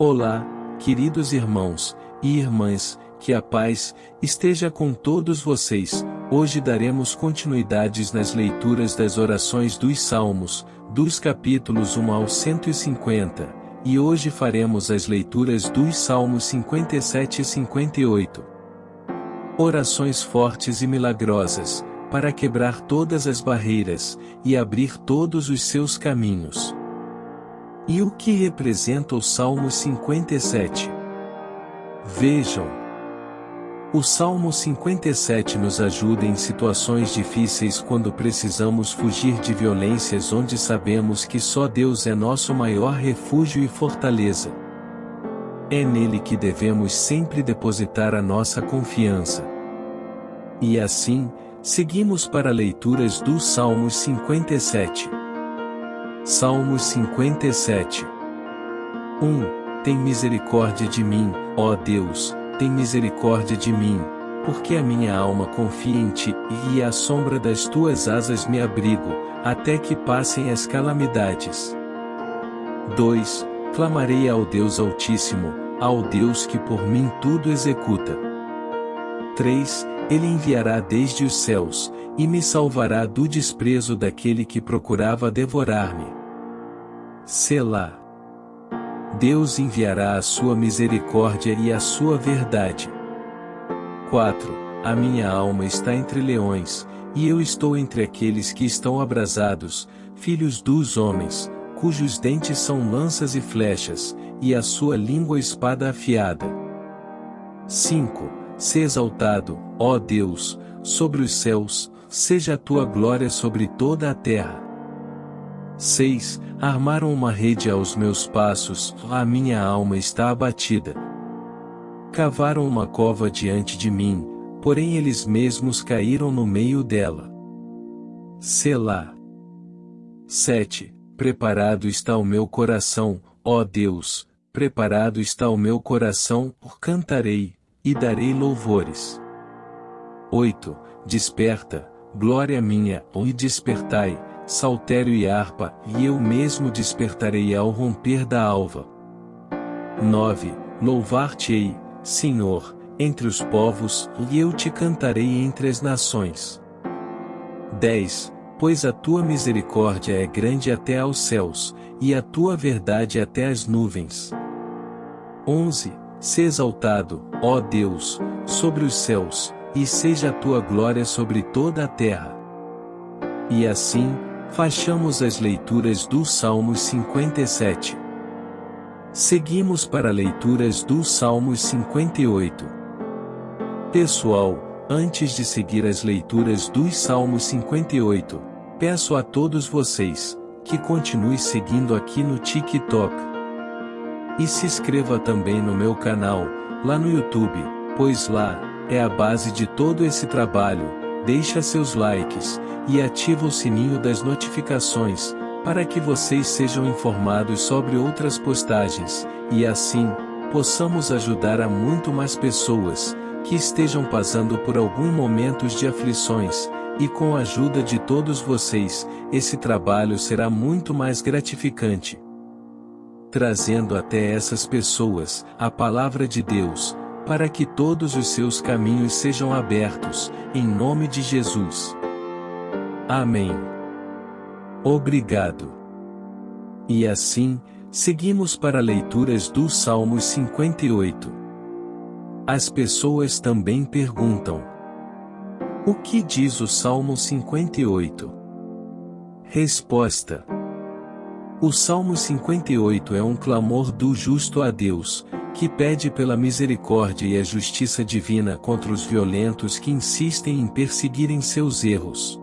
Olá, queridos irmãos e irmãs, que a paz esteja com todos vocês. Hoje daremos continuidades nas leituras das orações dos Salmos, dos capítulos 1 ao 150, e hoje faremos as leituras dos Salmos 57 e 58. Orações fortes e milagrosas, para quebrar todas as barreiras e abrir todos os seus caminhos. E o que representa o Salmo 57? Vejam. O Salmo 57 nos ajuda em situações difíceis quando precisamos fugir de violências onde sabemos que só Deus é nosso maior refúgio e fortaleza. É nele que devemos sempre depositar a nossa confiança. E assim, seguimos para leituras do Salmos 57. Salmos 57 1. Tem misericórdia de mim, ó Deus, tem misericórdia de mim, porque a minha alma confia em ti, e à sombra das tuas asas me abrigo, até que passem as calamidades. 2. Clamarei ao Deus Altíssimo, ao Deus que por mim tudo executa. 3. Ele enviará desde os céus, e me salvará do desprezo daquele que procurava devorar-me. Selá. Deus enviará a sua misericórdia e a sua verdade. 4. A minha alma está entre leões, e eu estou entre aqueles que estão abrasados, filhos dos homens, cujos dentes são lanças e flechas, e a sua língua espada afiada. 5. Se exaltado, ó Deus, sobre os céus, seja a tua glória sobre toda a terra. 6. Armaram uma rede aos meus passos, a minha alma está abatida. Cavaram uma cova diante de mim, porém eles mesmos caíram no meio dela. Selá. 7. Preparado está o meu coração, ó Deus, preparado está o meu coração, cantarei, e darei louvores. 8. Desperta, glória minha, e despertai, saltério e harpa, e eu mesmo despertarei ao romper da alva. 9. Louvar-te-ei, Senhor, entre os povos, e eu te cantarei entre as nações. 10. Pois a tua misericórdia é grande até aos céus, e a tua verdade até as nuvens. 11. Se exaltado, ó Deus, sobre os céus, e seja a tua glória sobre toda a terra. E assim, Fachamos as leituras do Salmos 57. Seguimos para leituras do Salmos 58. Pessoal, antes de seguir as leituras dos Salmos 58, peço a todos vocês que continue seguindo aqui no TikTok. E se inscreva também no meu canal, lá no YouTube, pois lá é a base de todo esse trabalho. Deixa seus likes e ativa o sininho das notificações, para que vocês sejam informados sobre outras postagens, e assim, possamos ajudar a muito mais pessoas, que estejam passando por algum momentos de aflições, e com a ajuda de todos vocês, esse trabalho será muito mais gratificante. Trazendo até essas pessoas, a palavra de Deus, para que todos os seus caminhos sejam abertos, em nome de Jesus. Amém. Obrigado. E assim, seguimos para leituras do Salmos 58. As pessoas também perguntam: O que diz o Salmo 58? Resposta: O Salmo 58 é um clamor do justo a Deus, que pede pela misericórdia e a justiça divina contra os violentos que insistem em perseguirem seus erros.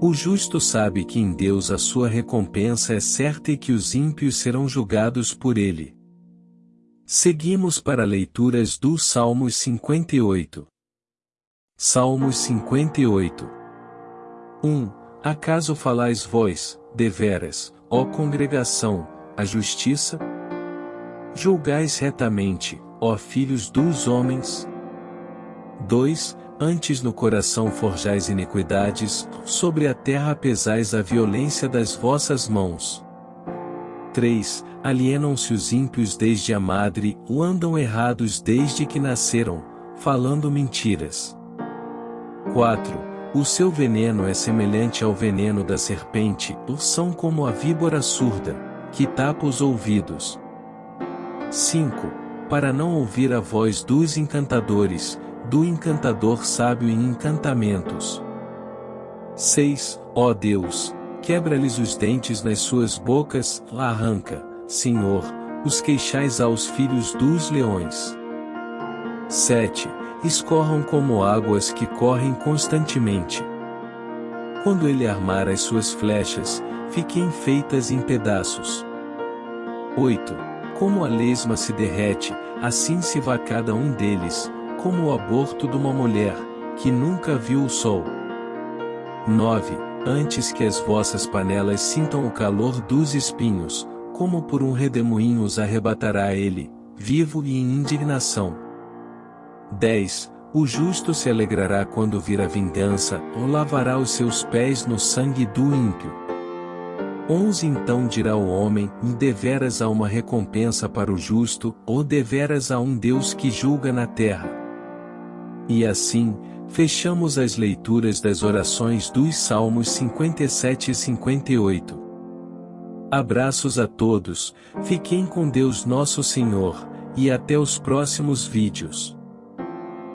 O justo sabe que em Deus a sua recompensa é certa e que os ímpios serão julgados por ele. Seguimos para leituras do Salmos 58. Salmos 58. 1. Acaso falais vós, deveras, ó congregação, a justiça? Julgais retamente, ó filhos dos homens? 2. Antes no coração forjais iniquidades, sobre a terra pesais a violência das vossas mãos. 3. Alienam-se os ímpios desde a madre, ou andam errados desde que nasceram, falando mentiras. 4. O seu veneno é semelhante ao veneno da serpente, ou são como a víbora surda, que tapa os ouvidos. 5. Para não ouvir a voz dos encantadores, do encantador sábio em encantamentos. 6. Ó Deus, quebra-lhes os dentes nas suas bocas, arranca, Senhor, os queixais aos filhos dos leões. 7. Escorram como águas que correm constantemente. Quando ele armar as suas flechas, fiquem feitas em pedaços. 8. Como a lesma se derrete, assim se vá cada um deles, como o aborto de uma mulher, que nunca viu o sol. 9. Antes que as vossas panelas sintam o calor dos espinhos, como por um redemoinho os arrebatará ele, vivo e em indignação. 10. O justo se alegrará quando vir a vingança, ou lavará os seus pés no sangue do ímpio. 11 Então dirá o homem, deveras há uma recompensa para o justo, ou deveras há um Deus que julga na terra. E assim, Fechamos as leituras das orações dos Salmos 57 e 58. Abraços a todos, fiquem com Deus Nosso Senhor, e até os próximos vídeos.